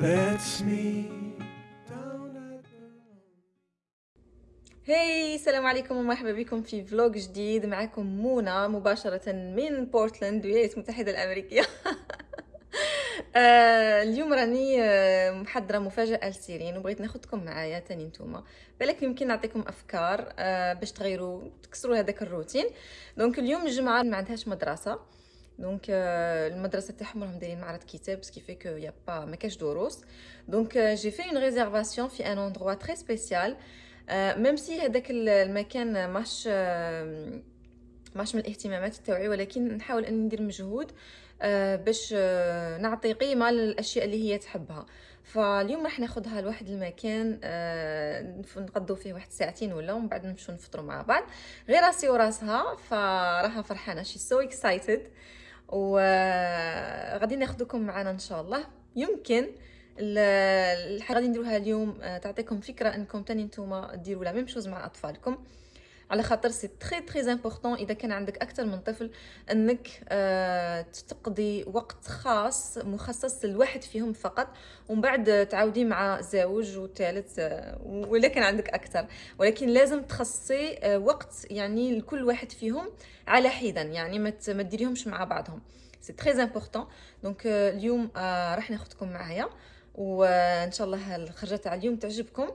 lets me hi السلام عليكم ومرحبا بكم في vlog جديد معكم منى مباشرة من بورتلاند الولايات المتحدة الأمريكية اليوم راني آه، محضرة مفاجأة لسيرين وبغيت ناخدكم معايا تاني نتوما. بالك يمكن نعطيكم أفكار آه، باش تغيروا تكسروا هذاك الروتين. donc اليوم الجمعة ما عندهاش مدرسة. donc المدرسة تاعهم راهم دايرين معرض كتاب بس ce qui fait que y a pas ما كاش دروس donc j'ai fait une réservation في un endroit très spécial même si هذاك ال- المكان ماش ماش من الاهتمامات تاوعي ولكن نحاول اني ندير مجهود باش نعطي قيمه للاشياء اللي هي تحبها فاليوم راح ناخذها لواحد المكان نقضوا فيه واحد ساعتين ولا ومن بعد نمشوا نفطروا مع بعض غير راسي وراسها فراها فرحانه she's so excited وغادي ناخذكم معنا إن شاء الله. يمكن ال- الحاجة غادي نديروها اليوم آه، تعطيكم فكرة إنكم تاني نتوما ديروا la même chose مع أطفالكم. على خاطر c'est très très important إذا كان عندك أكثر من طفل إنك آه، تقضي وقت خاص مخصص لواحد فيهم فقط ومن بعد تعاودي مع زوج وثالث آه، ولا كان عندك أكثر. ولكن لازم تخصصي آه، وقت يعني لكل واحد فيهم على حدا يعني ما تديريهمش مع بعضهم. c'est très important donc اليوم راح ناخذكم معايا وان شاء الله الخرجة تاع اليوم تعجبكم.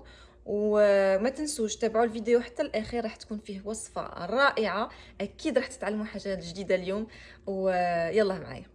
وما تنسوش تابعوا الفيديو حتى الأخير راح تكون فيه وصفة رائعة. أكيد راح تتعلموا حاجة جديدة اليوم. ويلا معايا.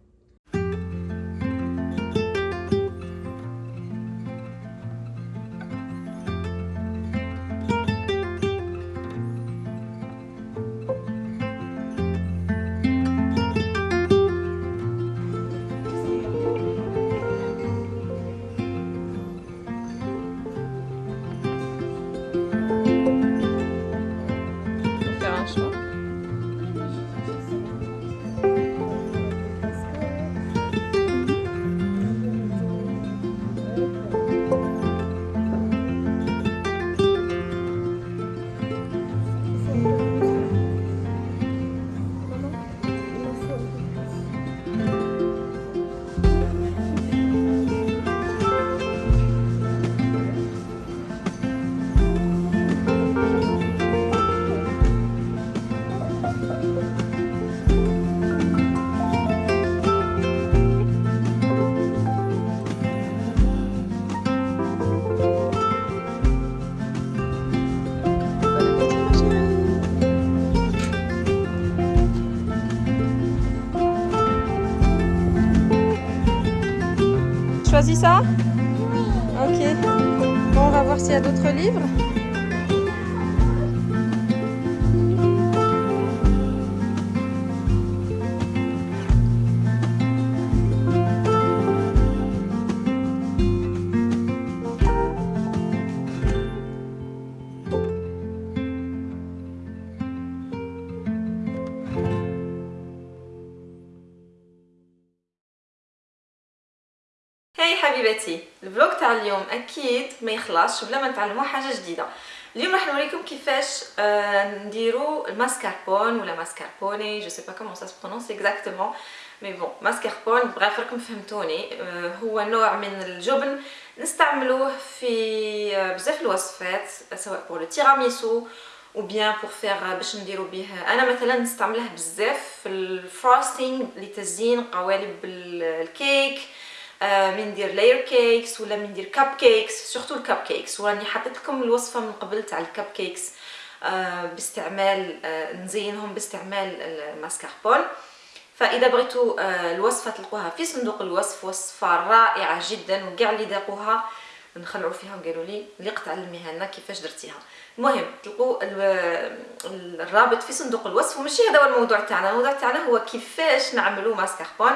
Ça? Ok. Bon, on va voir s'il y a d'autres livres. hi حبيبتي ال vlog تاع اليوم أكيد ما يخلصش بلا ما نتعلموا حاجة جديدة. اليوم راح نوريكم كيفاش آه نديرو الماسكاربون ولا ماسكاربوني. je sais pas comment ça prononce exactement mais bon ماسكاربون بغيت راكم فهمتوني. آه هو نوع من الجبن نستعملوه في آه بزاف الوصفات سواء pour le tiramisu ou bien pour faire باش نديرو به أنا مثلا نستعمله بزاف في ال frosting لتزيين قوالب ال- الكيك. آه، من ندير layer cakes ولا من ندير cupcakes surtout ال cupcakes وراني حطيت لكم الوصفة من قبل تاع ال cupcakes آه، باستعمال آه، نزينهم باستعمال الماسكاربون. فإذا بغيتوا آه، الوصفة تلقوها في صندوق الوصف وصفة رائعة جدا وكاع اللي ذاقوها. نخلعوا فيها وقالوا لي اللي تعلميها لنا كيفاش درتيها. المهم تلقوا ال- ال- الرابط في صندوق الوصف وماشي هذا هو الموضوع تاعنا. الموضوع تاعنا هو كيفاش نعملوا ماسكاربون.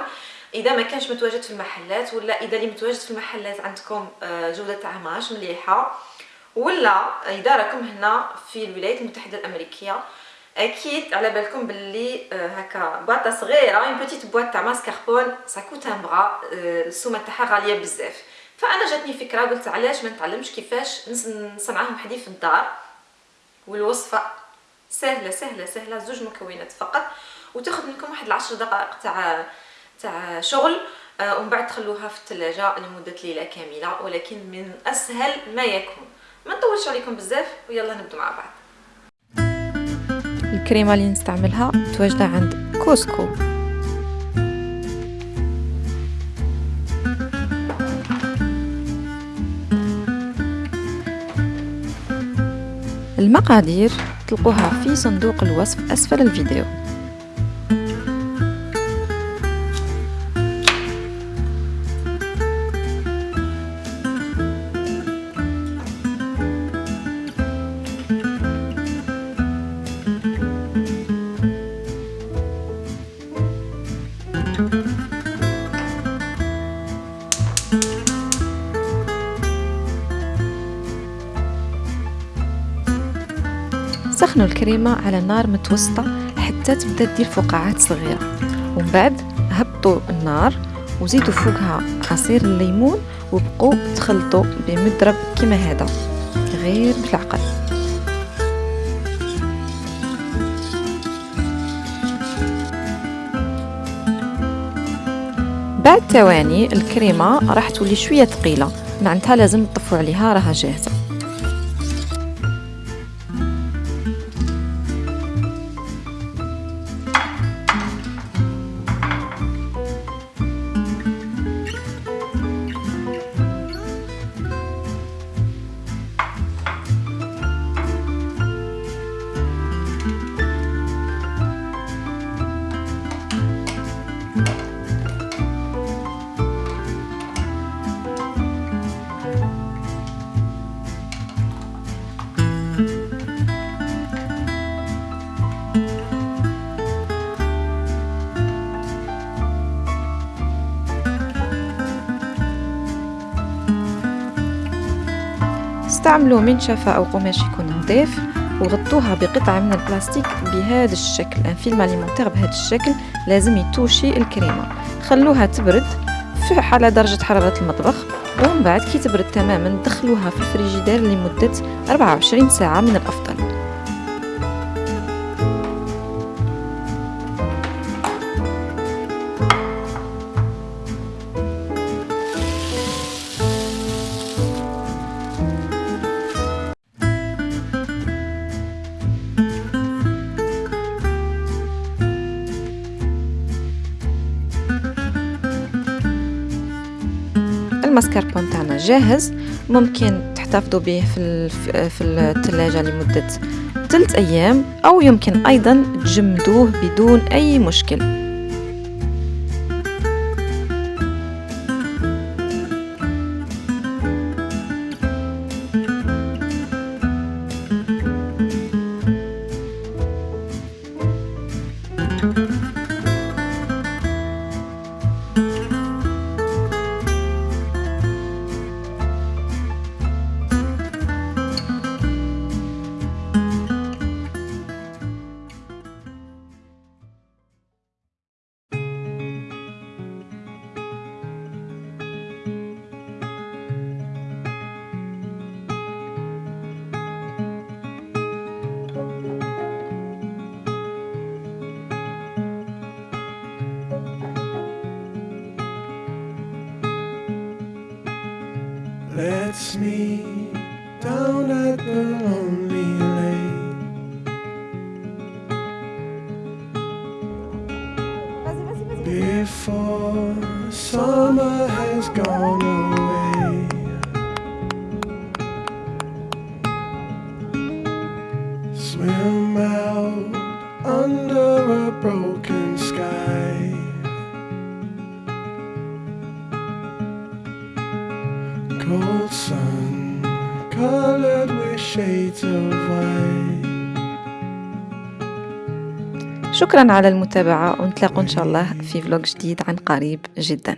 إذا ما كانش متواجد في المحلات ولا إذا اللي متواجد في المحلات عندكم آه، جودة تاعها ماهاش مليحة ولا إذا راكم هنا في الولايات المتحدة الأمريكية أكيد على بالكم باللي آه، هكا باطه صغيرة une petite boîte تاع mascarpone ça coûte un bras السومة تاعها غالية بزاف. فأنا جاتني فكرة قلت علاش ما نتعلمش كيفاش نص- نصنعهم وحدي في الدار والوصفة سهلة سهلة سهلة زوج مكونات فقط وتاخذ منكم واحد العشر دقائق تاع تاع شغل آه، ومن بعد تخلوها في الثلاجه لمدة ليلة كاملة ولكن من أسهل ما يكون. ما نطولش عليكم بزاف ويلا نبدو مع بعض. الكريمة اللي نستعملها متواجدة عند كوسكو. المقادير تلقوها في صندوق الوصف أسفل الفيديو. سخنوا الكريمة على نار متوسطة حتى تبدأ دير فقاعات صغيرة. ومن بعد هبطوا النار وزيدوا فوقها عصير الليمون وبقوا تخلطوا بمضرب كيما هذا غير بالعقل بعد ثواني الكريمة راح تولي شوية ثقيلة معناتها لازم تطفوا عليها راها جاهزة. استعملوا منشفة أو قماش يكون نظيف وغطوها بقطعة من البلاستيك بهذا الشكل. ان فيلم اليمونتير بهذا الشكل لازم يتوشي الكريمة. خلوها تبرد على درجة حرارة المطبخ ومن بعد كي تبرد تماما دخلوها في الفريجيدير لمدة 24 ساعة من الأفضل. الماسكاربون تاعنا جاهز ممكن تحتفظوا به في في الثلاجه لمدة ثلاث أيام أو يمكن أيضا تجمدوه بدون أي مشكل. Lets me down at the lonely lane. Before summer has gone away. Cold sun, colored with shades of white. شكرا على المتابعة ونتلاقوا إن شاء الله في فلوق جديد عن قريب جدا